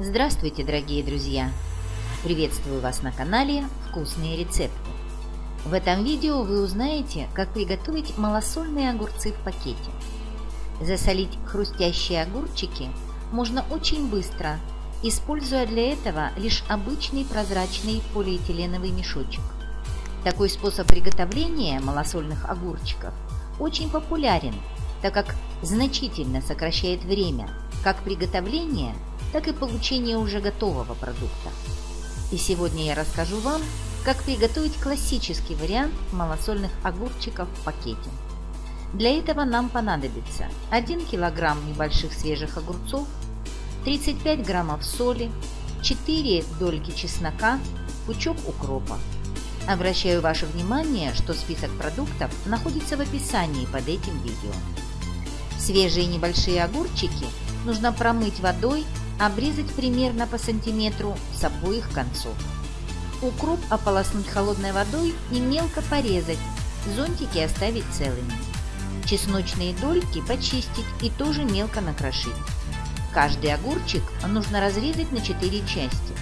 Здравствуйте, дорогие друзья! Приветствую вас на канале «Вкусные рецепты». В этом видео вы узнаете, как приготовить малосольные огурцы в пакете. Засолить хрустящие огурчики можно очень быстро, используя для этого лишь обычный прозрачный полиэтиленовый мешочек. Такой способ приготовления малосольных огурчиков очень популярен, так как значительно сокращает время как приготовления – так и получение уже готового продукта. И сегодня я расскажу вам, как приготовить классический вариант малосольных огурчиков в пакете. Для этого нам понадобится 1 кг небольших свежих огурцов, 35 граммов соли, 4 дольки чеснока, пучок укропа. Обращаю ваше внимание, что список продуктов находится в описании под этим видео. Свежие небольшие огурчики нужно промыть водой обрезать примерно по сантиметру с обоих концов. Укроп ополоснуть холодной водой и мелко порезать, зонтики оставить целыми. Чесночные дольки почистить и тоже мелко накрошить. Каждый огурчик нужно разрезать на 4 части.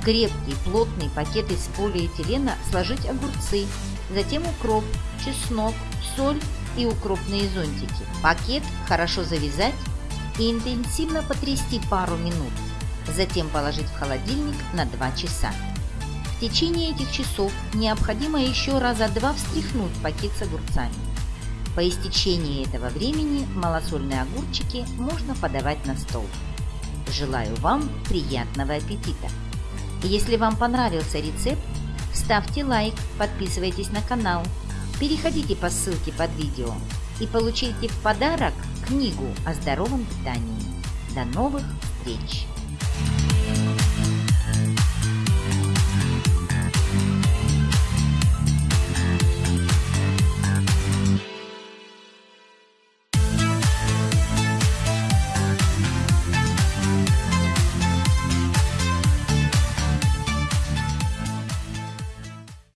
В крепкий плотный пакет из полиэтилена сложить огурцы, затем укроп, чеснок, соль и укропные зонтики. Пакет хорошо завязать и интенсивно потрясти пару минут, затем положить в холодильник на 2 часа. В течение этих часов необходимо еще раза два встряхнуть пакет с огурцами. По истечении этого времени малосольные огурчики можно подавать на стол. Желаю вам приятного аппетита! Если вам понравился рецепт, ставьте лайк, подписывайтесь на канал, переходите по ссылке под видео и получите в подарок книгу о здоровом питании. До новых встреч!